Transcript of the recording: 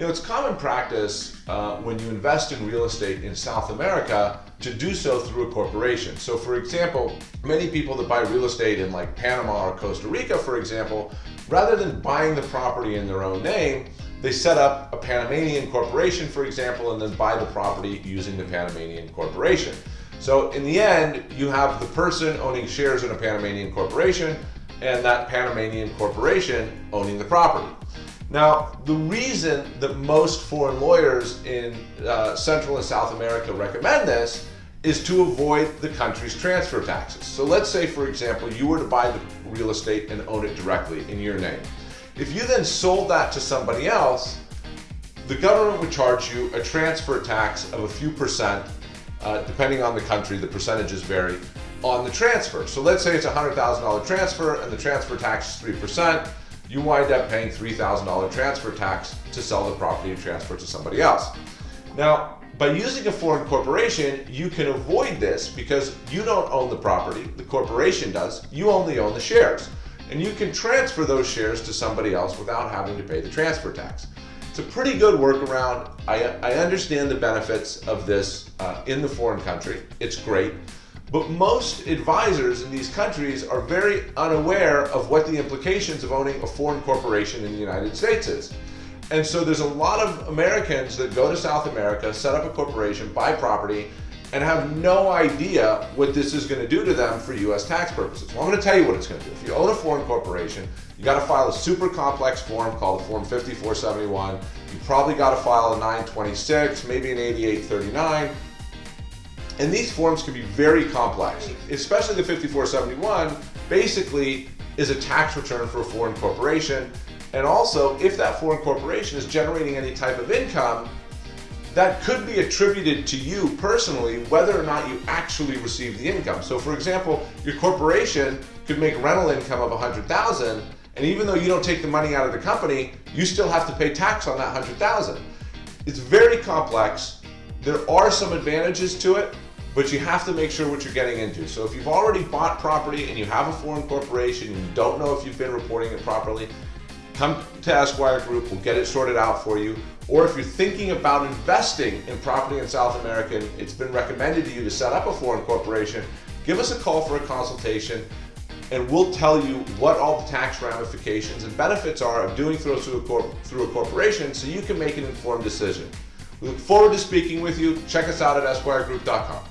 You know, it's common practice uh, when you invest in real estate in South America to do so through a corporation. So, for example, many people that buy real estate in like Panama or Costa Rica, for example, rather than buying the property in their own name, they set up a Panamanian corporation, for example, and then buy the property using the Panamanian corporation. So, in the end, you have the person owning shares in a Panamanian corporation and that Panamanian corporation owning the property. Now, the reason that most foreign lawyers in uh, Central and South America recommend this is to avoid the country's transfer taxes. So let's say, for example, you were to buy the real estate and own it directly in your name. If you then sold that to somebody else, the government would charge you a transfer tax of a few percent, uh, depending on the country, the percentages vary, on the transfer. So let's say it's a $100,000 transfer and the transfer tax is 3% you wind up paying $3,000 transfer tax to sell the property and transfer it to somebody else. Now, by using a foreign corporation, you can avoid this because you don't own the property, the corporation does, you only own the shares. And you can transfer those shares to somebody else without having to pay the transfer tax. It's a pretty good workaround. I, I understand the benefits of this uh, in the foreign country. It's great. But most advisors in these countries are very unaware of what the implications of owning a foreign corporation in the United States is. And so there's a lot of Americans that go to South America, set up a corporation, buy property, and have no idea what this is going to do to them for US tax purposes. Well, I'm going to tell you what it's going to do. If you own a foreign corporation, you got to file a super complex form called Form 5471. You probably got to file a 926, maybe an 8839 and these forms can be very complex, especially the 5471 basically is a tax return for a foreign corporation. And also, if that foreign corporation is generating any type of income, that could be attributed to you personally, whether or not you actually receive the income. So for example, your corporation could make rental income of 100,000, and even though you don't take the money out of the company, you still have to pay tax on that 100,000. It's very complex. There are some advantages to it, but you have to make sure what you're getting into. So if you've already bought property and you have a foreign corporation and you don't know if you've been reporting it properly, come to Esquire Group, we'll get it sorted out for you. Or if you're thinking about investing in property in South America and it's been recommended to you to set up a foreign corporation, give us a call for a consultation and we'll tell you what all the tax ramifications and benefits are of doing through a, through a corporation so you can make an informed decision. We look forward to speaking with you. Check us out at esquiregroup.com.